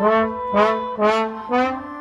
Gracias.